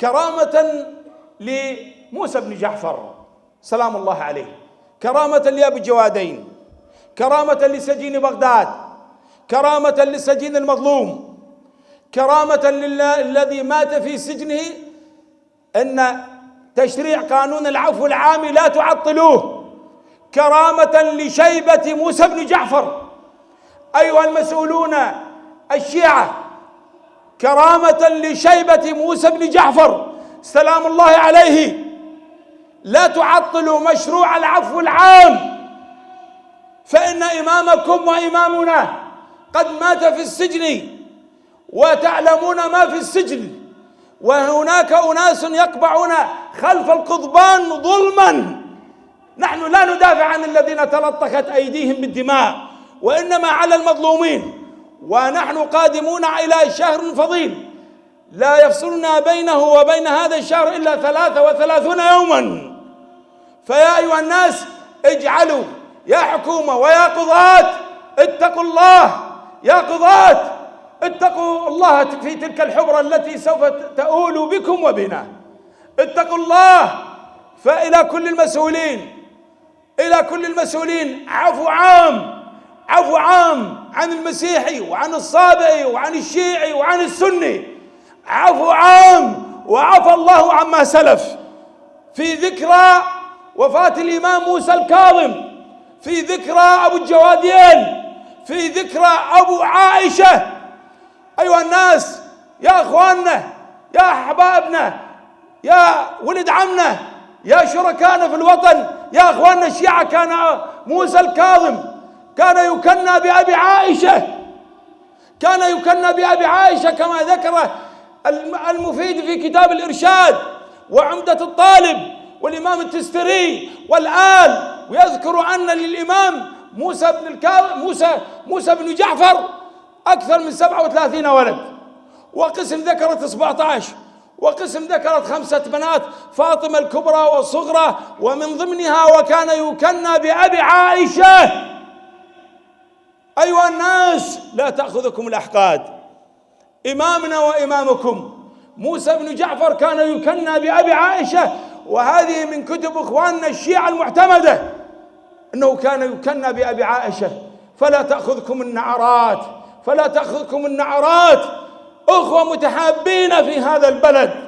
كرامة لموسى بن جعفر سلام الله عليه. كرامة لأبي الجوادين كرامة لسجين بغداد كرامة للسجين المظلوم كرامة للذي مات في سجنه أن تشريع قانون العفو العام لا تعطلوه. كرامة لشيبة موسى بن جعفر أيها المسؤولون الشيعة كرامة لشيبة موسى بن جعفر سلام الله عليه. لا تعطلوا مشروع العفو العام. فإن إمامكم وإمامنا قد مات في السجن وتعلمون ما في السجن وهناك أناس يقبعون خلف القضبان ظلما. نحن لا ندافع عن الذين تلطخت أيديهم بالدماء وإنما على المظلومين. ونحن قادمون إلى شهر فضيل. لا يفصلنا بينه وبين هذا الشهر إلا ثلاثة وثلاثون يوما. فيا أيها الناس اجعلوا يا حكومة ويا قضاة اتقوا الله. يا قضاة اتقوا الله في تلك الحبرة التي سوف تؤول بكم وبنا. اتقوا الله. فإلى كل المسؤولين إلى كل المسؤولين. عفو عام عفو عام. عن المسيحي وعن الصابئي وعن الشيعي وعن السني. عفو عام وعفى الله عما سلف. في ذكرى وفاة الإمام موسى الكاظم. في ذكرى أبو الجوادين في ذكرى أبو عائشة. أيها الناس يا أخواننا يا أحبابنا يا ولد عمنا يا شركائنا في الوطن يا أخواننا الشيعة كان موسى الكاظم. كان يكنى بأبي عائشة. كان يكنى بأبي عائشة كما ذكر المفيد في كتاب الإرشاد وعمدة الطالب والإمام التستري. والآل ويذكر أن للإمام موسى بن موسى موسى بن جعفر أكثر من 37 ولد. وقسم ذكرت 17 وقسم ذكرت خمسة بنات فاطمة الكبرى والصغرى. ومن ضمنها وكان يكنى بأبي عائشة. أيها الناس لا تأخذكم الأحقاد. إمامنا وإمامكم. موسى بن جعفر كان يكنى بأبي عائشة وهذه من كتب إخواننا الشيعة المعتمدة أنه كان يكنى بأبي عائشة. فلا تأخذكم النعرات فلا تأخذكم النعرات. أخوة متحابين في هذا البلد.